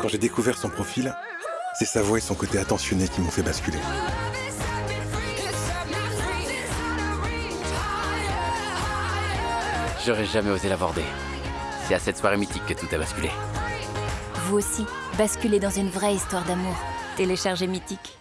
Quand j'ai découvert son profil, c'est sa voix et son côté attentionné qui m'ont fait basculer. J'aurais jamais osé l'aborder. C'est à cette soirée mythique que tout a basculé. Vous aussi, basculez dans une vraie histoire d'amour. Téléchargez Mythique.